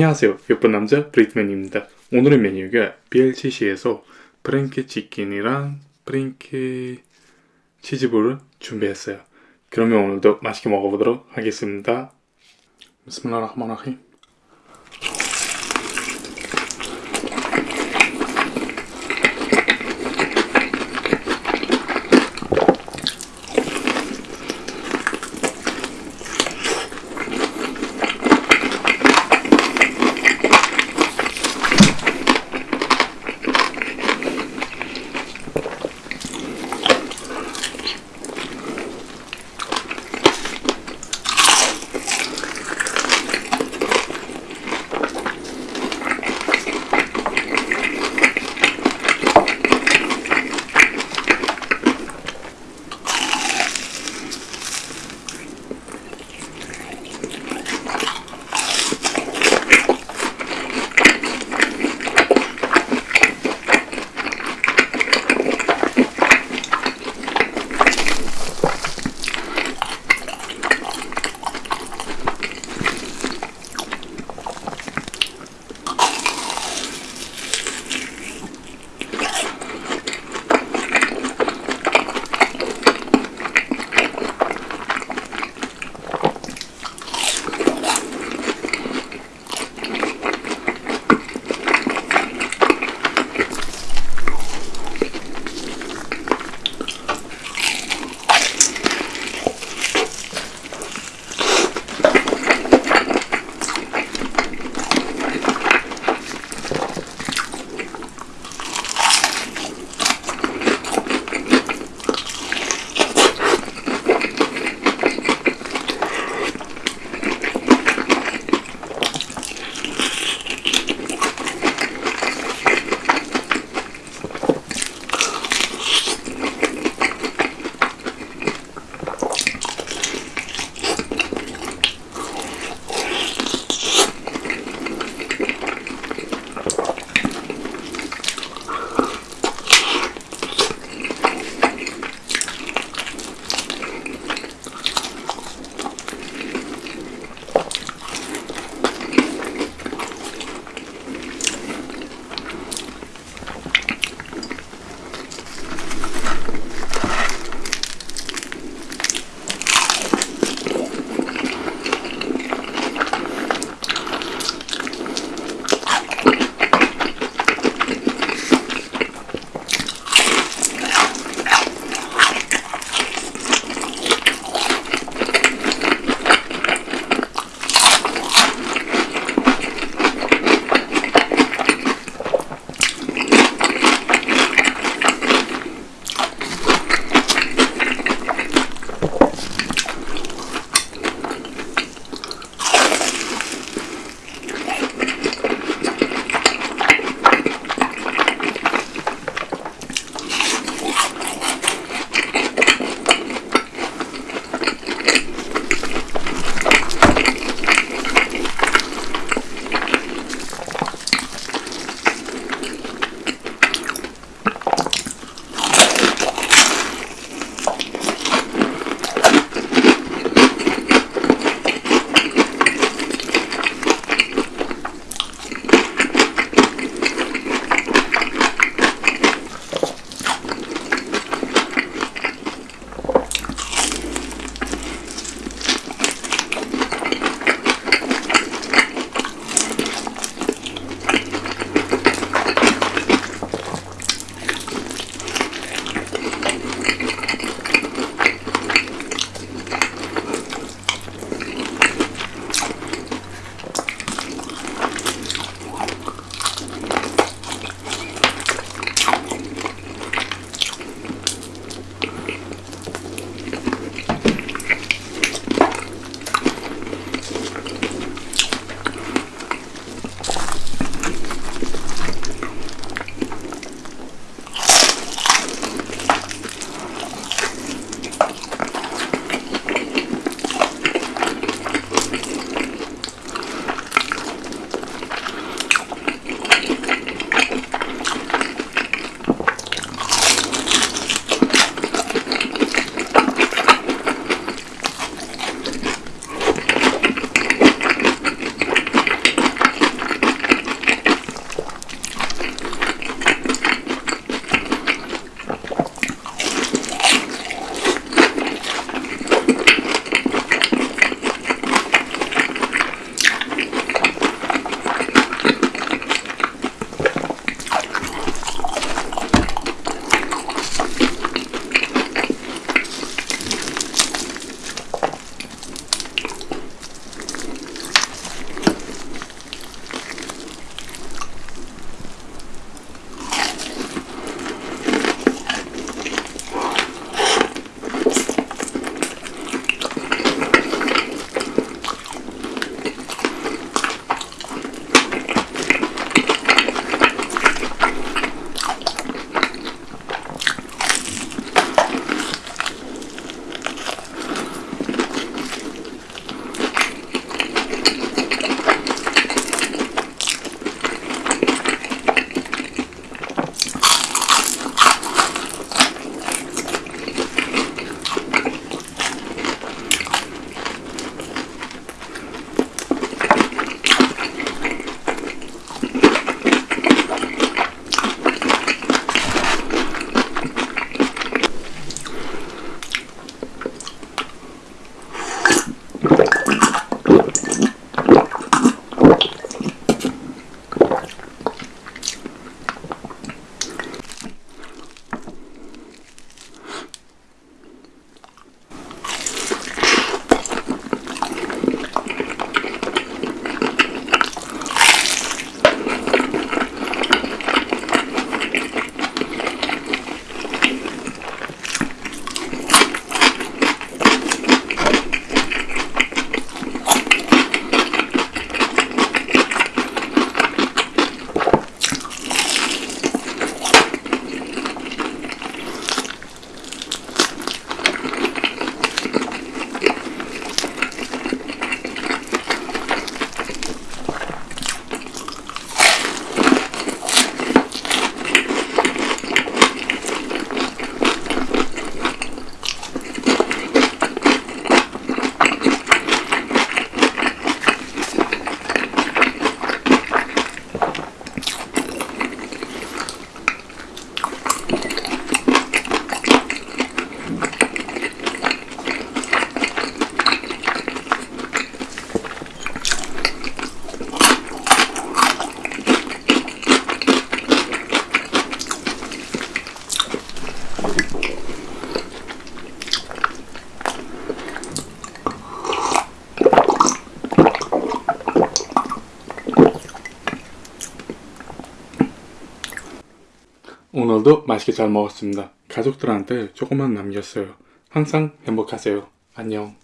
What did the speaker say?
안녕하세요. 예쁜 남자 브리트맨입니다. 오늘의 메뉴가 BLCC에서 프랭키 치킨이랑 프랭키 치즈볼을 준비했어요. 그러면 오늘도 맛있게 먹어보도록 하겠습니다. 비스밀라흐마라힘 오늘도 맛있게 잘 먹었습니다. 가족들한테 조금만 남겼어요. 항상 행복하세요. 안녕.